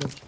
Good.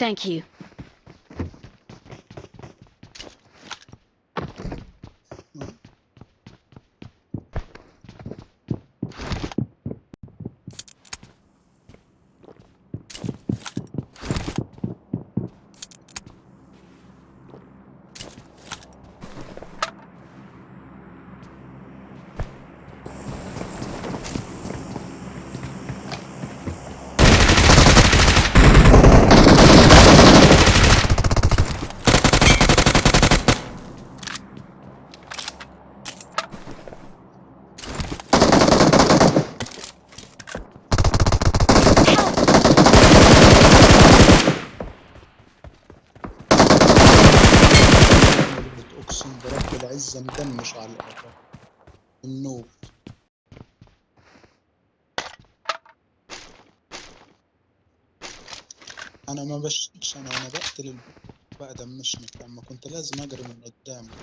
Thank you. العزة مدمش على الأرض. النوب. أنا ما بشتكش أنا وأنا بقتل بقى دمشني لما كنت لازم اجري من قدامه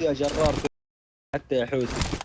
يا جرار حتى يا حوت.